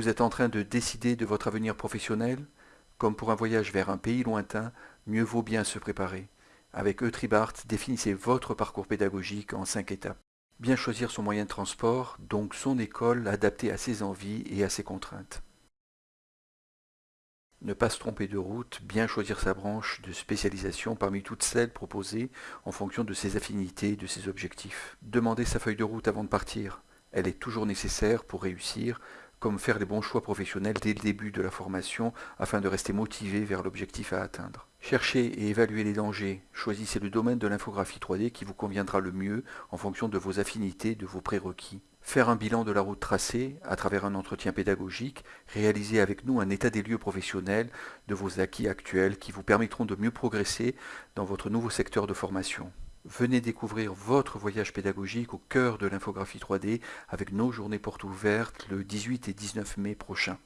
Vous êtes en train de décider de votre avenir professionnel Comme pour un voyage vers un pays lointain, mieux vaut bien se préparer. Avec Eutribart, définissez votre parcours pédagogique en cinq étapes. Bien choisir son moyen de transport, donc son école adaptée à ses envies et à ses contraintes. Ne pas se tromper de route, bien choisir sa branche de spécialisation parmi toutes celles proposées en fonction de ses affinités et de ses objectifs. Demander sa feuille de route avant de partir. Elle est toujours nécessaire pour réussir, comme faire les bons choix professionnels dès le début de la formation afin de rester motivé vers l'objectif à atteindre. Cherchez et évaluez les dangers. Choisissez le domaine de l'infographie 3D qui vous conviendra le mieux en fonction de vos affinités, de vos prérequis. Faire un bilan de la route tracée à travers un entretien pédagogique, réaliser avec nous un état des lieux professionnels de vos acquis actuels qui vous permettront de mieux progresser dans votre nouveau secteur de formation. Venez découvrir votre voyage pédagogique au cœur de l'infographie 3D avec nos journées portes ouvertes le 18 et 19 mai prochain.